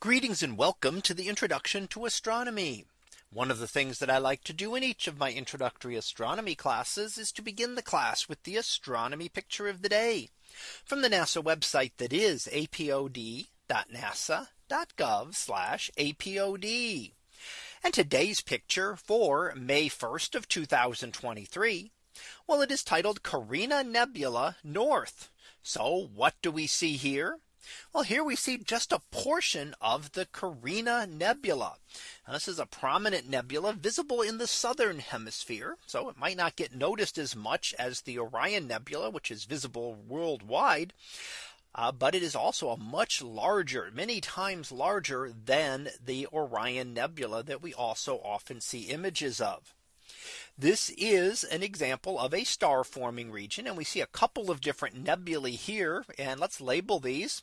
Greetings and welcome to the introduction to astronomy. One of the things that I like to do in each of my introductory astronomy classes is to begin the class with the astronomy picture of the day from the NASA website that is apod.nasa.gov apod. And today's picture for May 1st of 2023. Well, it is titled Carina Nebula North. So what do we see here? Well, here we see just a portion of the Carina Nebula. Now, this is a prominent nebula visible in the southern hemisphere. So it might not get noticed as much as the Orion Nebula, which is visible worldwide. Uh, but it is also a much larger, many times larger than the Orion Nebula that we also often see images of. This is an example of a star forming region and we see a couple of different nebulae here and let's label these.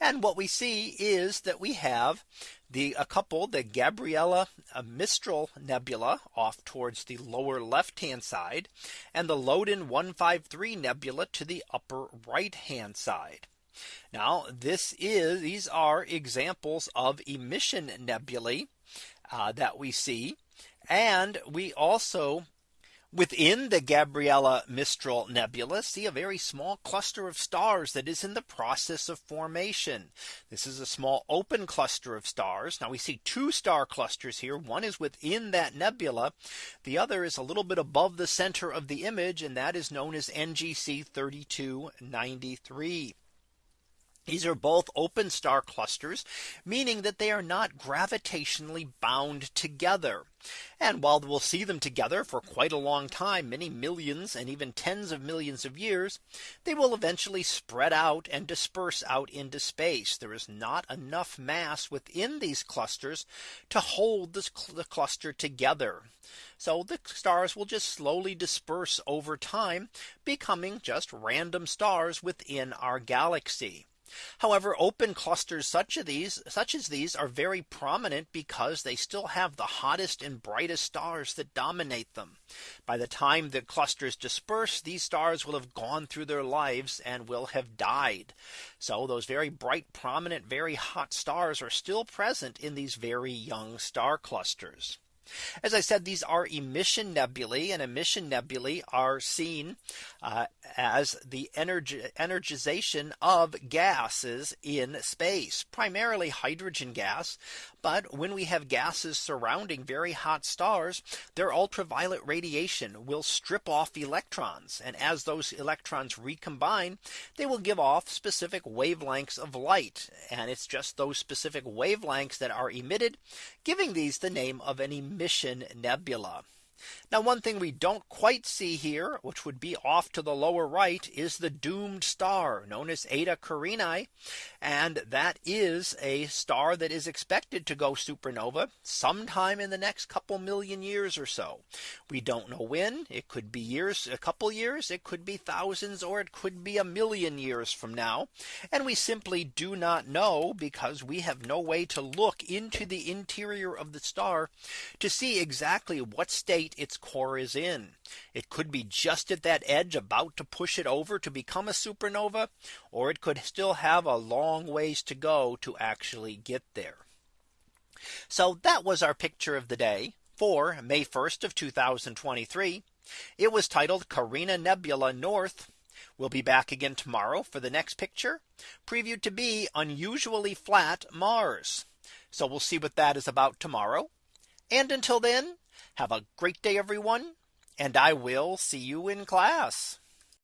And what we see is that we have the a couple the Gabriela uh, Mistral Nebula off towards the lower left hand side and the Loden 153 Nebula to the upper right hand side. Now this is these are examples of emission nebulae uh, that we see. And we also Within the Gabriela Mistral Nebula see a very small cluster of stars that is in the process of formation. This is a small open cluster of stars. Now we see two star clusters here. One is within that nebula. The other is a little bit above the center of the image and that is known as NGC 3293. These are both open star clusters, meaning that they are not gravitationally bound together. And while we'll see them together for quite a long time, many millions and even tens of millions of years, they will eventually spread out and disperse out into space. There is not enough mass within these clusters to hold this, the cluster together. So the stars will just slowly disperse over time, becoming just random stars within our galaxy. However, open clusters such as these such as these are very prominent because they still have the hottest and brightest stars that dominate them. By the time the clusters disperse, these stars will have gone through their lives and will have died. So those very bright, prominent, very hot stars are still present in these very young star clusters. As I said, these are emission nebulae and emission nebulae are seen uh, as the energy energization of gases in space, primarily hydrogen gas. But when we have gases surrounding very hot stars, their ultraviolet radiation will strip off electrons. And as those electrons recombine, they will give off specific wavelengths of light. And it's just those specific wavelengths that are emitted, giving these the name of an emission nebula. Now one thing we don't quite see here, which would be off to the lower right, is the doomed star known as Eta Carinae. And that is a star that is expected to go supernova sometime in the next couple million years or so. We don't know when it could be years, a couple years, it could be thousands, or it could be a million years from now. And we simply do not know because we have no way to look into the interior of the star to see exactly what state its core is in. It could be just at that edge about to push it over to become a supernova, or it could still have a long ways to go to actually get there. So that was our picture of the day for May 1st of 2023. It was titled Carina Nebula North. We'll be back again tomorrow for the next picture previewed to be unusually flat Mars. So we'll see what that is about tomorrow. And until then, have a great day, everyone. And I will see you in class.